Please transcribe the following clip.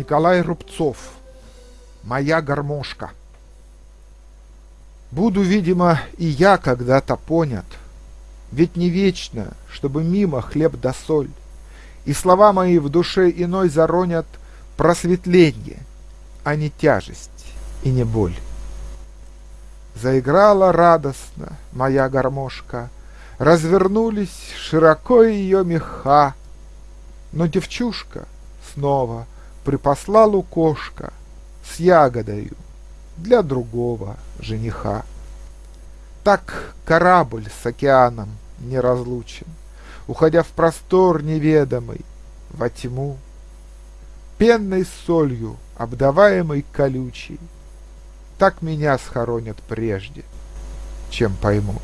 Николай Рубцов. Моя гармошка. Буду, видимо, и я когда-то понят. Ведь не вечно, чтобы мимо хлеб да соль. И слова мои в душе иной заронят просветление, а не тяжесть и не боль. Заиграла радостно моя гармошка, Развернулись широко ее меха, Но девчушка снова припасла лукошка С ягодою для другого жениха. Так корабль с океаном неразлучен, Уходя в простор неведомый, во тьму, Пенной солью, обдаваемой колючей, Так меня схоронят прежде, чем поймут.